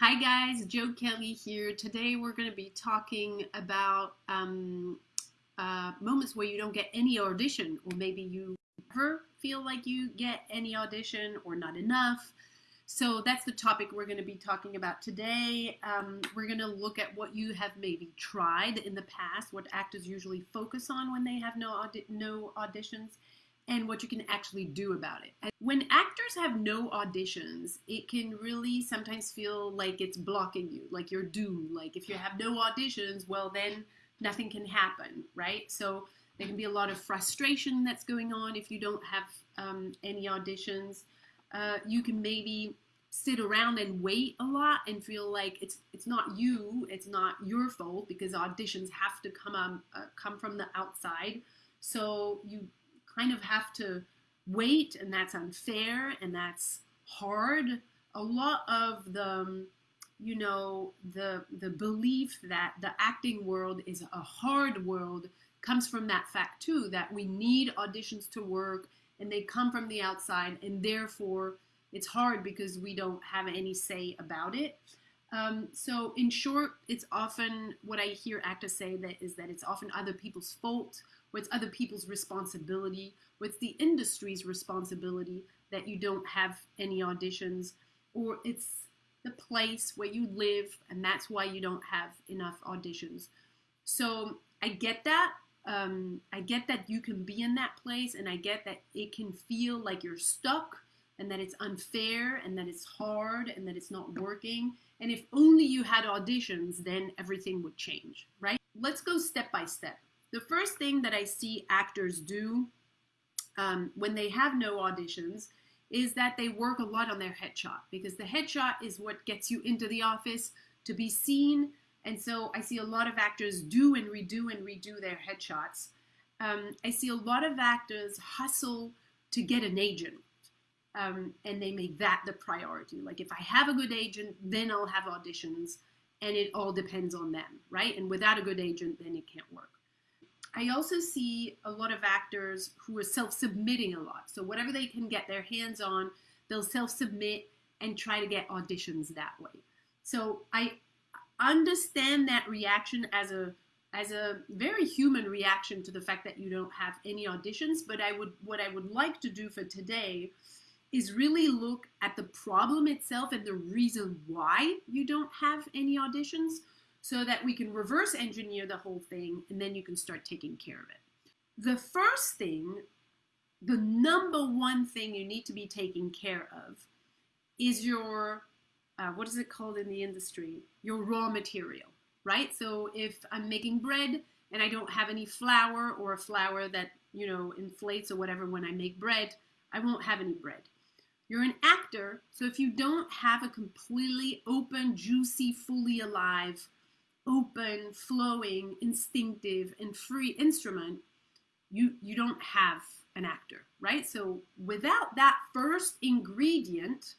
Hi guys, Joe Kelly here. Today we're going to be talking about um, uh, moments where you don't get any audition, or maybe you never feel like you get any audition or not enough. So that's the topic we're going to be talking about today. Um, we're going to look at what you have maybe tried in the past, what actors usually focus on when they have no, audi no auditions, and what you can actually do about it. And when actors have no auditions, it can really sometimes feel like it's blocking you, like you're doomed. Like if you have no auditions, well, then nothing can happen, right? So there can be a lot of frustration that's going on if you don't have um, any auditions. Uh, you can maybe sit around and wait a lot and feel like it's it's not you, it's not your fault because auditions have to come um, uh, come from the outside. So you kind of have to wait, and that's unfair and that's hard. A lot of the um, you know the the belief that the acting world is a hard world comes from that fact too that we need auditions to work and they come from the outside, and therefore it's hard because we don't have any say about it. Um, so in short, it's often what I hear actors say that is that it's often other people's fault, or it's other people's responsibility, or it's the industry's responsibility that you don't have any auditions, or it's the place where you live and that's why you don't have enough auditions. So I get that, um, I get that you can be in that place and I get that it can feel like you're stuck and that it's unfair and that it's hard and that it's not working. And if only you had auditions, then everything would change, right? Let's go step by step. The first thing that I see actors do um, when they have no auditions is that they work a lot on their headshot because the headshot is what gets you into the office to be seen and so I see a lot of actors do and redo and redo their headshots. Um, I see a lot of actors hustle to get an agent. Um, and they make that the priority. Like if I have a good agent, then I'll have auditions, and it all depends on them, right? And without a good agent, then it can't work. I also see a lot of actors who are self-submitting a lot. So whatever they can get their hands on, they'll self-submit and try to get auditions that way. So I understand that reaction as a as a very human reaction to the fact that you don't have any auditions but i would what i would like to do for today is really look at the problem itself and the reason why you don't have any auditions so that we can reverse engineer the whole thing and then you can start taking care of it the first thing the number one thing you need to be taking care of is your uh, what is it called in the industry? Your raw material, right? So if I'm making bread and I don't have any flour or a flour that, you know, inflates or whatever when I make bread, I won't have any bread. You're an actor, so if you don't have a completely open, juicy, fully alive, open, flowing, instinctive, and free instrument, you, you don't have an actor, right? So without that first ingredient,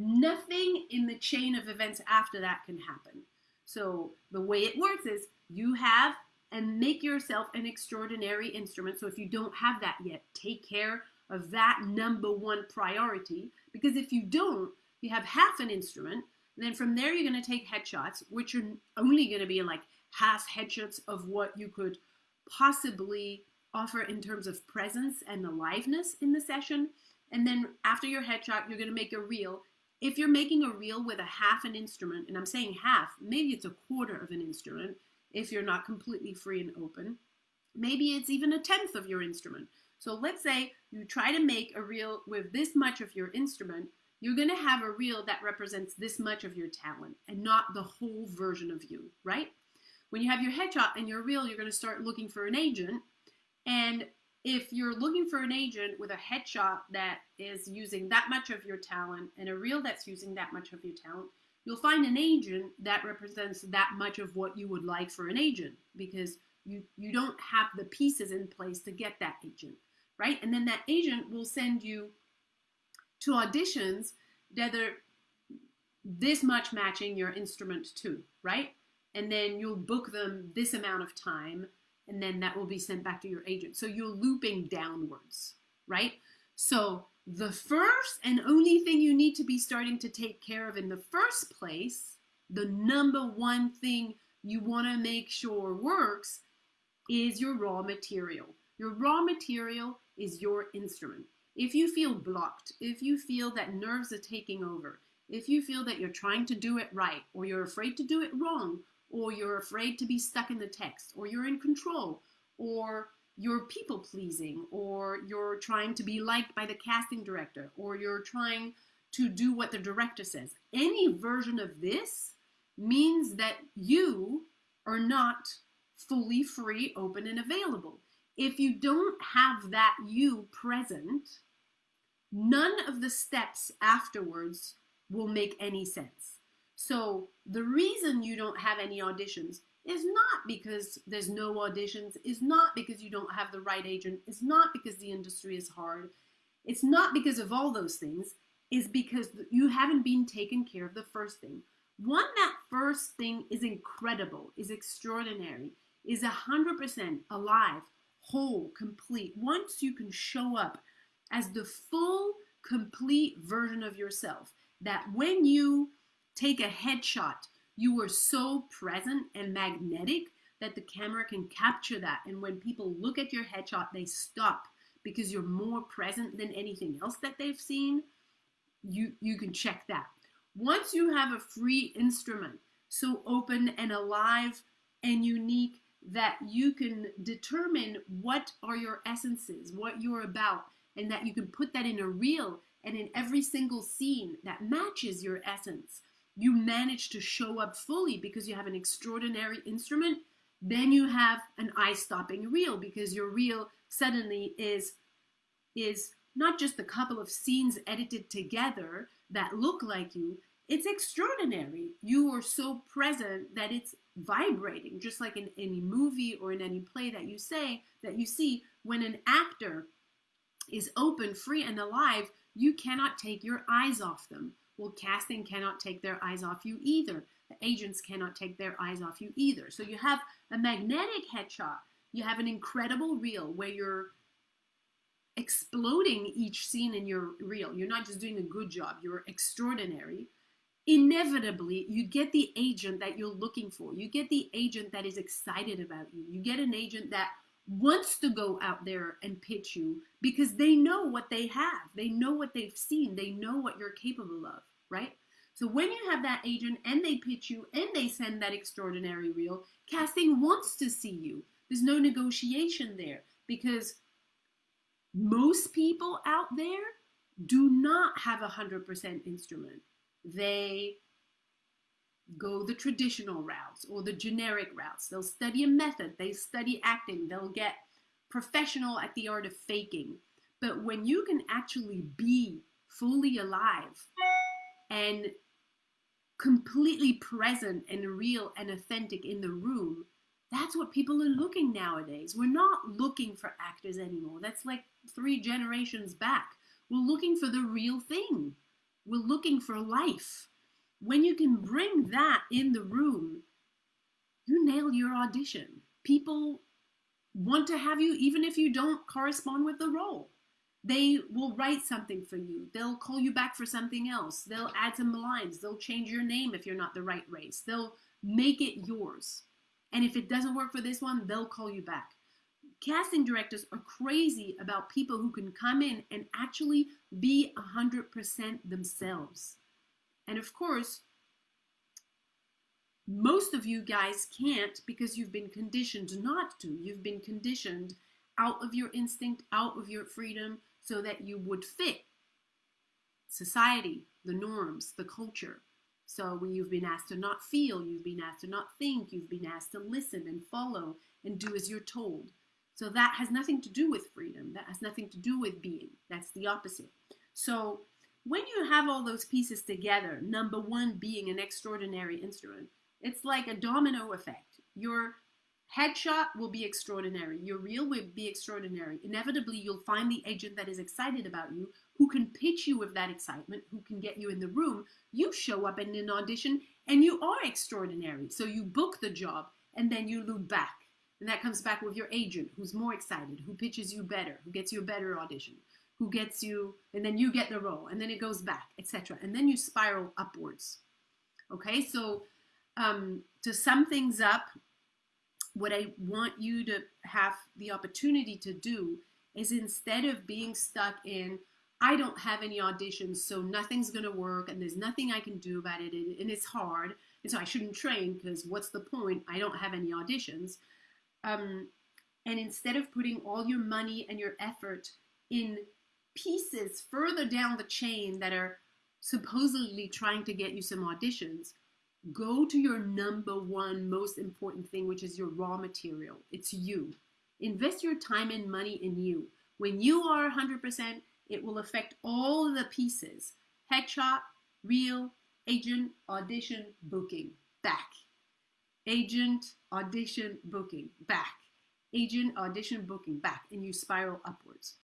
Nothing in the chain of events after that can happen. So the way it works is you have and make yourself an extraordinary instrument. So if you don't have that yet, take care of that number one priority. Because if you don't, you have half an instrument. And then from there, you're going to take headshots, which are only going to be like half headshots of what you could possibly offer in terms of presence and aliveness in the session. And then after your headshot, you're going to make a reel if you're making a reel with a half an instrument, and I'm saying half, maybe it's a quarter of an instrument if you're not completely free and open. Maybe it's even a tenth of your instrument. So let's say you try to make a reel with this much of your instrument, you're going to have a reel that represents this much of your talent and not the whole version of you, right? When you have your headshot and your reel, you're going to start looking for an agent. And if you're looking for an agent with a headshot that is using that much of your talent and a reel that's using that much of your talent, you'll find an agent that represents that much of what you would like for an agent because you, you don't have the pieces in place to get that agent, right? And then that agent will send you to auditions that are this much matching your instrument to, right? And then you'll book them this amount of time and then that will be sent back to your agent. So you're looping downwards, right? So the first and only thing you need to be starting to take care of in the first place, the number one thing you want to make sure works, is your raw material. Your raw material is your instrument. If you feel blocked, if you feel that nerves are taking over, if you feel that you're trying to do it right, or you're afraid to do it wrong, or you're afraid to be stuck in the text, or you're in control, or you're people pleasing, or you're trying to be liked by the casting director, or you're trying to do what the director says. Any version of this means that you are not fully free, open, and available. If you don't have that you present, none of the steps afterwards will make any sense. So the reason you don't have any auditions is not because there's no auditions, is not because you don't have the right agent, is not because the industry is hard, it's not because of all those things, is because you haven't been taken care of the first thing. One, that first thing is incredible, is extraordinary, is 100% alive, whole, complete. Once you can show up as the full, complete version of yourself, that when you take a headshot, you are so present and magnetic that the camera can capture that. And when people look at your headshot, they stop because you're more present than anything else that they've seen. You, you can check that. Once you have a free instrument, so open and alive and unique that you can determine what are your essences, what you're about, and that you can put that in a reel and in every single scene that matches your essence, you manage to show up fully because you have an extraordinary instrument. Then you have an eye-stopping reel because your reel suddenly is is not just a couple of scenes edited together that look like you. It's extraordinary. You are so present that it's vibrating, just like in any movie or in any play that you say that you see when an actor is open, free, and alive, you cannot take your eyes off them. Well, casting cannot take their eyes off you either. The agents cannot take their eyes off you either. So you have a magnetic headshot. You have an incredible reel where you're exploding each scene in your reel. You're not just doing a good job, you're extraordinary. Inevitably, you get the agent that you're looking for. You get the agent that is excited about you. You get an agent that wants to go out there and pitch you because they know what they have. They know what they've seen. They know what you're capable of, right? So when you have that agent and they pitch you and they send that extraordinary reel, casting wants to see you. There's no negotiation there because most people out there do not have a 100% instrument. They go the traditional routes or the generic routes. They'll study a method, they study acting, they'll get professional at the art of faking. But when you can actually be fully alive and completely present and real and authentic in the room, that's what people are looking nowadays. We're not looking for actors anymore. That's like three generations back. We're looking for the real thing. We're looking for life. When you can bring that in the room, you nail your audition. People want to have you even if you don't correspond with the role. They will write something for you. They'll call you back for something else. They'll add some lines. They'll change your name if you're not the right race. They'll make it yours. And if it doesn't work for this one, they'll call you back. Casting directors are crazy about people who can come in and actually be 100% themselves. And of course, most of you guys can't because you've been conditioned not to. You've been conditioned out of your instinct, out of your freedom, so that you would fit society, the norms, the culture. So when you've been asked to not feel, you've been asked to not think, you've been asked to listen and follow and do as you're told. So that has nothing to do with freedom. That has nothing to do with being. That's the opposite. So when you have all those pieces together, number one being an extraordinary instrument, it's like a domino effect. Your headshot will be extraordinary. Your reel will be extraordinary. Inevitably, you'll find the agent that is excited about you, who can pitch you with that excitement, who can get you in the room. You show up in an audition and you are extraordinary. So you book the job and then you loop back. And that comes back with your agent who's more excited, who pitches you better, who gets you a better audition. who gets you, and then you get the role, and then it goes back, etc. And then you spiral upwards. Okay, so um, to sum things up, what I want you to have the opportunity to do is instead of being stuck in, I don't have any auditions, so nothing's going to work, and there's nothing I can do about it, and it's hard, and so I shouldn't train because what's the point? I don't have any auditions. Um, and instead of putting all your money and your effort in pieces further down the chain that are supposedly trying to get you some auditions, go to your number one most important thing, which is your raw material. It's you. Invest your time and money in you. When you are 100%, it will affect all the pieces headshot, reel, agent, audition, booking, back. Agent, audition, booking, back. Agent, audition, booking, back. And you spiral upwards.